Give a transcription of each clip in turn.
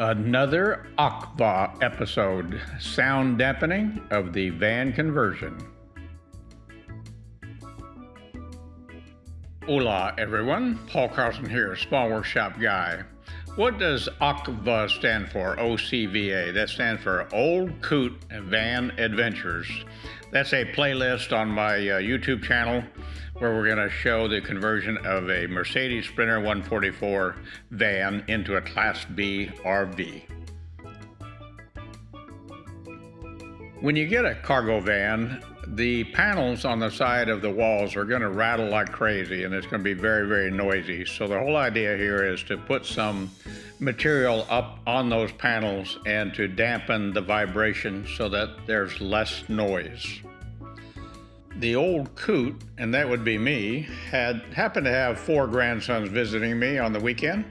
Another OCVA episode, sound dampening of the van conversion. Hola everyone, Paul Carlson here, Small Workshop Guy. What does OCVA stand for? OCVA. That stands for Old Coot Van Adventures. That's a playlist on my uh, YouTube channel where we're going to show the conversion of a Mercedes Sprinter 144 van into a Class B RV. When you get a cargo van, the panels on the side of the walls are going to rattle like crazy and it's going to be very, very noisy. So the whole idea here is to put some material up on those panels and to dampen the vibration so that there's less noise the old coot, and that would be me, had happened to have four grandsons visiting me on the weekend.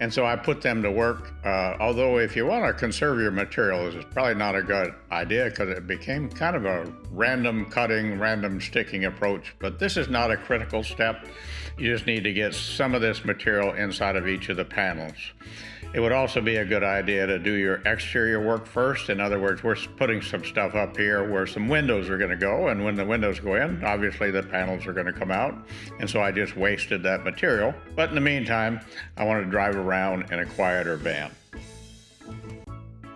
And so I put them to work. Uh, although, if you want to conserve your materials, it's probably not a good idea because it became kind of a random cutting, random sticking approach. But this is not a critical step. You just need to get some of this material inside of each of the panels. It would also be a good idea to do your exterior work first. In other words, we're putting some stuff up here where some windows are going to go. And when the windows go in, obviously the panels are going to come out. And so I just wasted that material. But in the meantime, I wanted to drive around in a quieter van.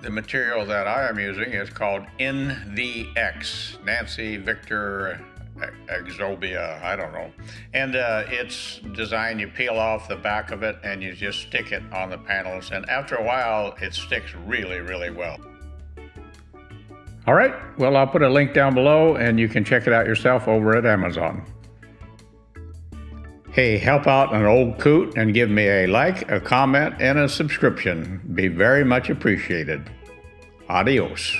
The material that I am using is called NVX, Nancy Victor Exobia, I don't know. And uh, it's designed, you peel off the back of it and you just stick it on the panels. And after a while, it sticks really, really well. All right, well, I'll put a link down below and you can check it out yourself over at Amazon. Hey, help out an old coot and give me a like, a comment, and a subscription. Be very much appreciated. Adios.